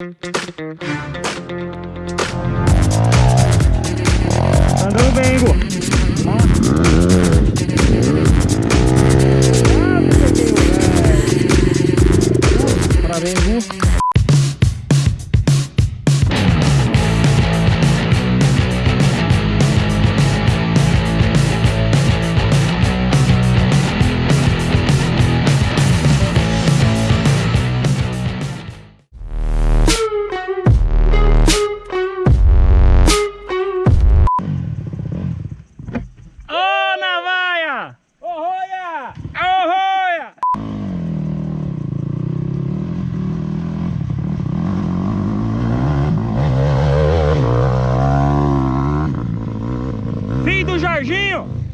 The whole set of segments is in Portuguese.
Andando bem, Igor. Parabéns, Igor. Filho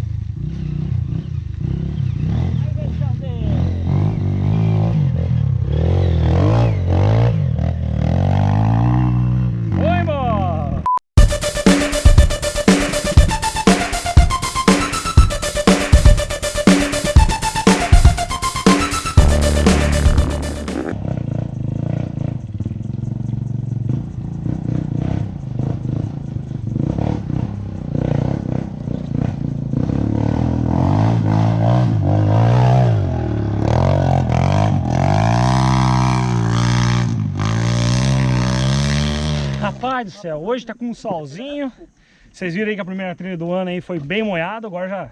Rapaz do céu, hoje tá com um solzinho. Vocês viram aí que a primeira trilha do ano aí foi bem molhado, agora já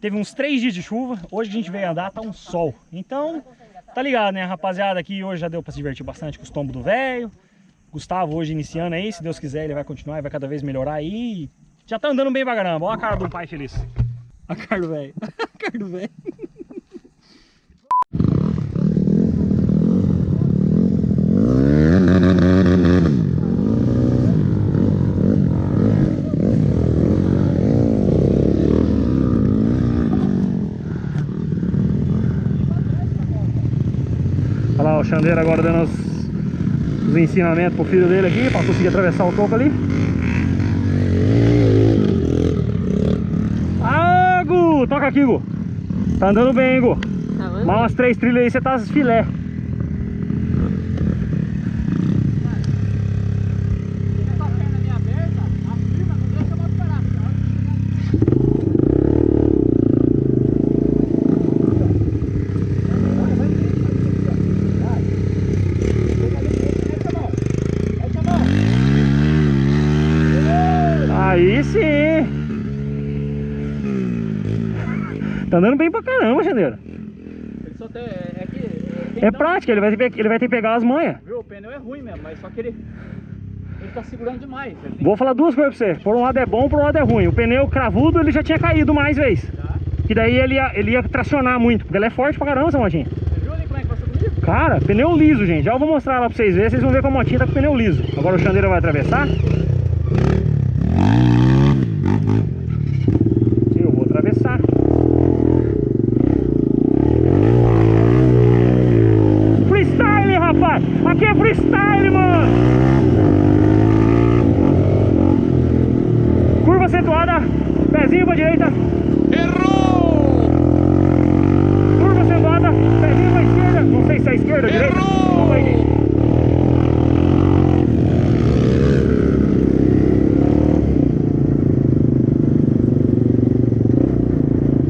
teve uns três dias de chuva. Hoje a gente veio andar, tá um sol. Então, tá ligado, né? Rapaziada aqui hoje já deu pra se divertir bastante com os tombos do velho. Gustavo hoje iniciando aí, se Deus quiser ele vai continuar e vai cada vez melhorar aí. Já tá andando bem pra caramba, olha a cara do pai feliz. A cara do velho, a cara do velho. O Xandeiro agora dando os, os ensinamentos pro filho dele aqui, pra conseguir atravessar o topo ali. Ah, Gu! Toca aqui, Gu! Tá andando bem, hein, Gu? Tá? Mais umas três trilhas aí, você tá filé. Fica com a perna meio aberta, afirma, não deixa a moto parar. tá? Aí sim! Tá andando bem pra caramba, Xandeiro. Ele só tem, é que... quem É prática, ele vai, ter, ele vai ter que pegar as manhas. Viu, o pneu é ruim mesmo, mas só que ele... Ele tá segurando demais. Vou falar duas coisas pra você. Por um lado é bom, por um lado é ruim. O pneu cravudo ele já tinha caído mais vezes. que dar. Que daí ele ia, ele ia tracionar muito. Porque ele é forte pra caramba, essa motinha. Você viu ali como é que passou comigo? Cara, pneu liso, gente. Já eu vou mostrar lá pra vocês verem. Vocês vão ver que a motinha tá com pneu liso. Agora o Xandeira vai atravessar. Sim, eu vou atravessar. Freestyle, rapaz! Aqui é freestyle, mano! Curva acentuada, pezinho pra direita. Errou! Curva acentuada, pezinho pra esquerda. Não sei se é esquerda ou direita. Vamos aí, gente.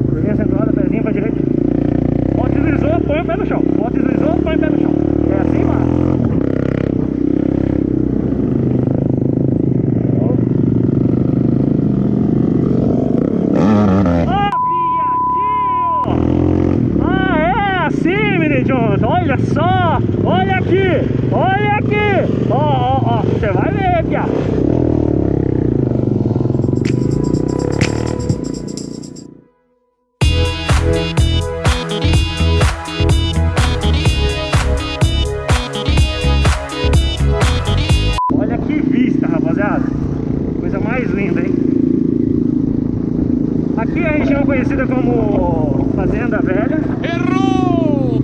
Curvinha acentuada, pezinho pra direita. Bota deslizou, põe o pé no chão. Bota deslizou, põe o pé no chão. É assim, mano. Ah, viadinho! Ah, é assim, Mini Jones. Olha só! Olha aqui! Olha aqui! Ó, ó, ó. Você vai ver? Aqui é a região conhecida como Fazenda Velha. Errou!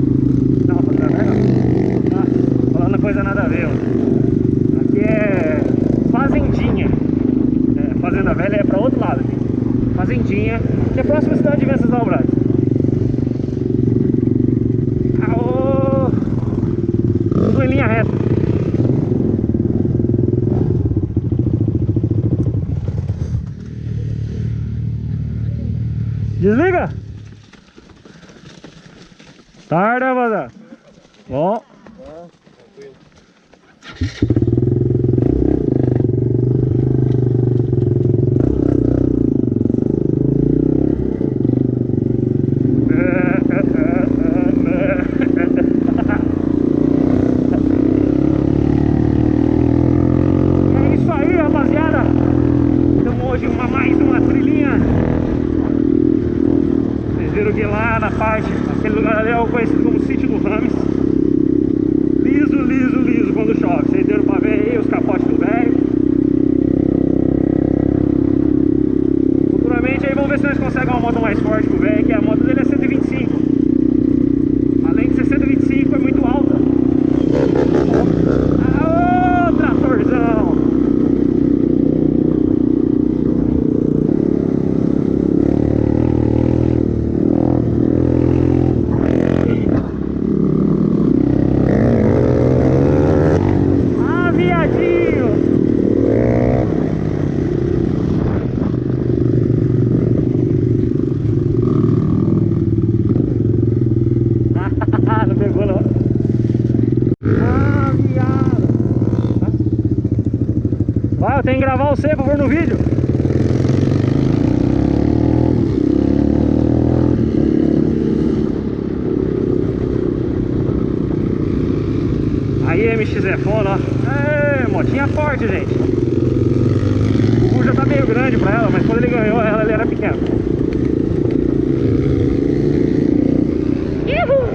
Não, Fazenda Velha não. Ah, falando coisa nada a ver, ó. Aqui é Fazendinha. É, Fazenda Velha é pra outro lado aqui. Fazendinha, que é próxima à cidade de Venceslau Braz. Aô! Tudo em linha reta. Desliga. Tarde, rapaziada. Bom. É isso aí, rapaziada. Então hoje uma, mais uma trilhinha. Vocês viram que lá na parte, aquele lugar ali é o conhecido como sítio do Rames. Liso, liso, liso quando chove. Vocês deram pra ver aí os capotes do velho. Futuramente aí vamos ver se nós conseguimos uma moto mais forte que o velho, que a moto dele é 125. Além de ser 125, é muito alta. Aô, tratorzão! Ah, viadinho! não pegou não. Ah, viado! Tenho que gravar você pra pôr no vídeo. Aí, MX é foda, ó. É, motinha forte, gente. O Gu já tá meio grande pra ela, mas quando ele ganhou ela, ele era pequeno. Uhul!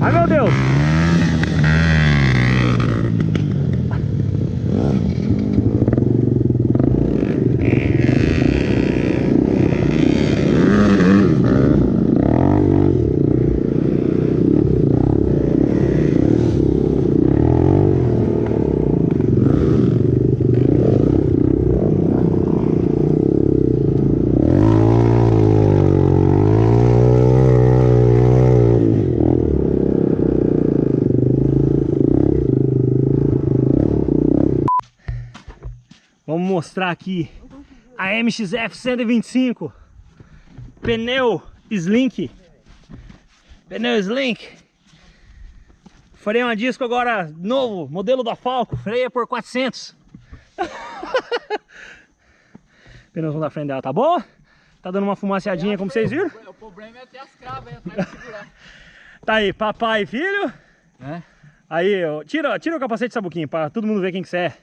Ai, meu Deus! Vamos mostrar aqui a MXF 125 pneu Slink pneu Slink freio a disco agora novo, modelo da Falco freia por 400 pneuzão da frente dela tá bom? tá dando uma fumaceadinha como vocês viram? O problema é ter as cravas aí atrás de segurar. tá aí papai e filho É? aí tira, tira o capacete Sabuquinho pra todo mundo ver quem que você é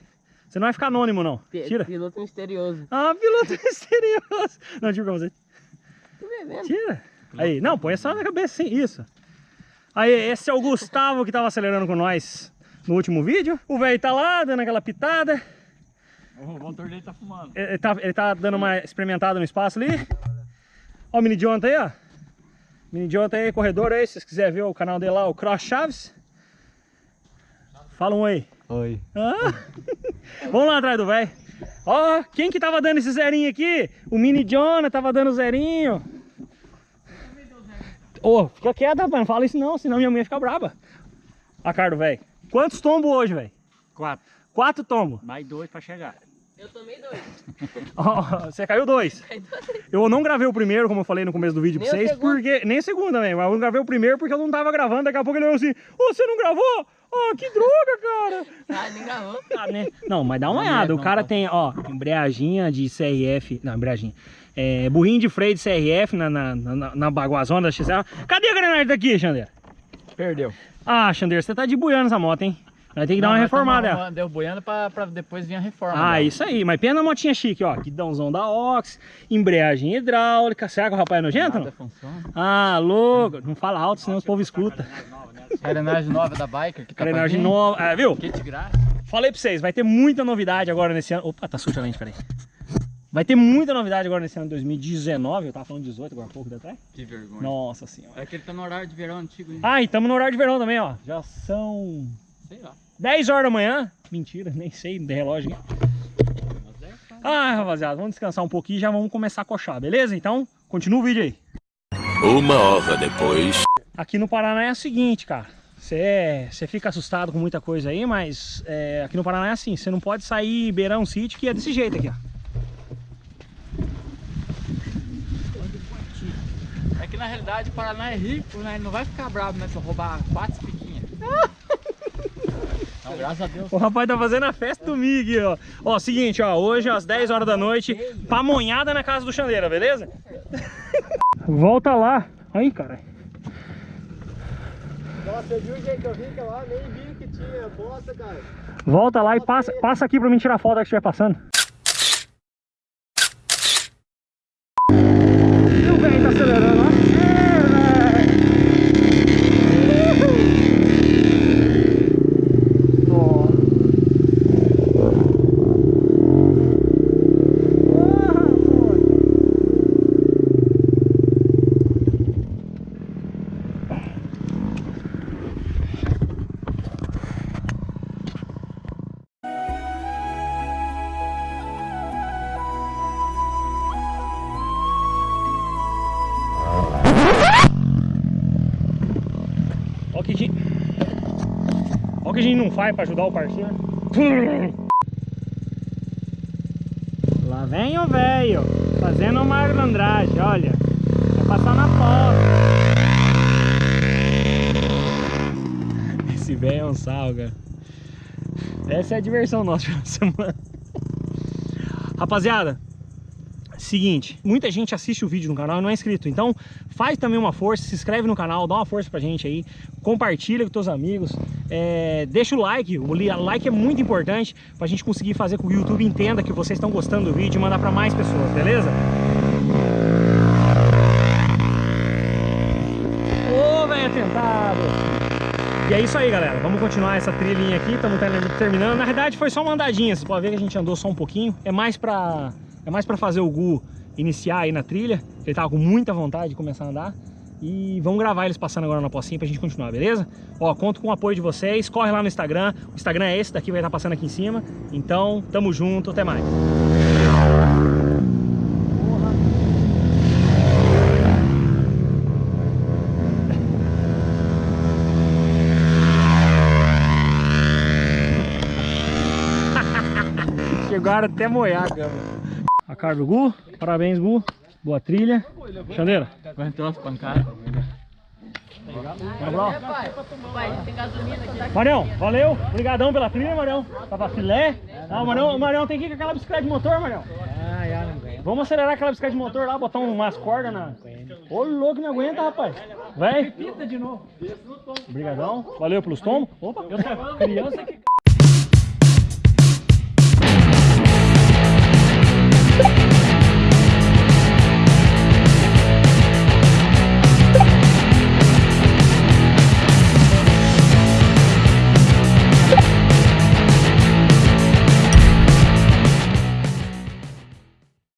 você não vai ficar anônimo não tira Piloto misterioso. Ah, piloto misterioso. Não, tira pra você. Vê mesmo? Tira. Aí, não, põe só na cabeça, sim, isso. Aí, esse é o Gustavo que tava acelerando com nós no último vídeo. O velho tá lá, dando aquela pitada. O motor dele tá fumando. Ele ele tá, ele tá dando uma experimentada no espaço ali. Ó o mini Jonathan aí, ó. Mini Jonathan aí, corredor aí, se vocês quiserem ver o canal dele lá, o Cross Chaves. Fala um aí. Oi. Ah. Vamos lá atrás do velho. Ó, quem que tava dando esse zerinho aqui? O Mini Jonah tava dando zerinho. Ô, fica quieto, rapaz. Não fala isso não, senão minha mãe fica braba. A cara do velho. Quantos tombos hoje, velho? Quatro. Quatro tombos. Mais dois pra chegar. Eu tomei dois. Ó, você caiu dois. Eu não gravei o primeiro, como eu falei no começo do vídeo pra Nem o vocês, porque. Nem o segundo também, mas eu não gravei o primeiro porque eu não tava gravando. Daqui a pouco ele olhou assim: Ô, você não gravou? Ó, que droga, cara! Ah, nem gravou. Ah, né? Não, mas dá uma Não, olhada. não, O cara não. tem, ó, embreaginha de CRF. Não, embreaginha. É, burrinho de freio de CRF na, na, na, na baguazona da XL. Cadê a engrenagem daqui, Xander? Perdeu. Ah, Xander, você tá de buiando essa moto, hein? Vai ter que dar uma reformada. ela. Deu boiando pra, pra depois vir a reforma. Ah, dela. isso aí. Mas pena a motinha chique, ó. Guidãozão da Ox, embreagem hidráulica. Será que o rapaz é nojento? Nada Não? funciona. Ah, louco. Não fala alto, senão o povo escuta. Carenagem nova da Biker que tá vir. nova. Ah, viu? Kit grátis. Falei pra vocês, vai ter muita novidade agora nesse ano. Opa, tá suja a lente, peraí. Vai ter muita novidade agora nesse ano de 2019. Eu tava falando 18 agora há pouco atrás. Que vergonha. Nossa senhora. É que ele tá no horário de verão antigo, hein? Ah, e estamos no horário de verão também, ó. Já são Sei lá. 10 horas da manhã. Mentira, nem sei de relógio. é, tá. Ah, rapaziada, vamos descansar um pouquinho e já vamos começar a coxar, beleza? Então, continua o vídeo aí. Uma hora depois. Aqui no Paraná é o seguinte, cara. Você você fica assustado com muita coisa aí, mas é, aqui no Paraná é assim. Você não pode sair beirar um sítio que é desse jeito aqui, ó. É que na realidade o Paraná é rico, né? Ele não vai ficar bravo, né? Se eu roubar quatro piquinhas. Não, graças a Deus. O rapaz tá fazendo a festa do Mig, ó. Ó, seguinte, ó, hoje às 10 horas da noite, pamonhada na casa do Chandeira, beleza? Volta lá. Aí, cara. Nossa, viu o jeito que eu vim que lá? Nem vi que tinha bosta, cara. Volta lá e passa, passa aqui pra mim tirar foto que estiver passando. Que a gente não faz pra ajudar o parceiro. Lá vem o velho, fazendo uma malandragem, olha. Vai passar na porta. Esse velho é um sal, cara. Essa é a diversão nossa semana. Rapaziada, Seguinte, muita gente assiste o vídeo no canal e não é inscrito, então faz também uma força, se inscreve no canal, dá uma força pra gente aí, compartilha com teus amigos, é, deixa o like, o li- like é muito importante pra gente conseguir fazer com que o YouTube entenda que vocês estão gostando do vídeo e mandar pra mais pessoas, beleza? Ô, velho atentado! E é isso aí, galera. Vamos continuar essa trilhinha aqui. Estamos terminando. Na verdade, foi só uma andadinha. Você pode ver que a gente andou só um pouquinho. É mais pra, é mais pra fazer o Gu iniciar aí na trilha. Ele tava com muita vontade de começar a andar. E vamos gravar eles passando agora na pocinha pra gente continuar, beleza? Ó, conto com o apoio de vocês. Corre lá no Instagram. O Instagram é esse daqui, vai estar passando aqui em cima. Então, tamo junto. Até mais. Chegaram até moiar a câmera. A cara do Gu. Parabéns, Gu. Boa trilha. Chandeira. Aguentou as pancadas. Vamos lá. Pai, pai, tem gasolina aqui. Marião, valeu. Obrigadão pela trilha, Marião. Tava filé. Ah, o Marião, o Marião tem que ir com aquela bicicleta de motor, Marião. Aguento. Vamos acelerar aquela bicicleta de motor lá, botar umas cordas na... Ô, louco, não aguenta, rapaz. Vai. Pita de novo. Obrigadão. Valeu pelos tomos. Opa, eu sou criança que...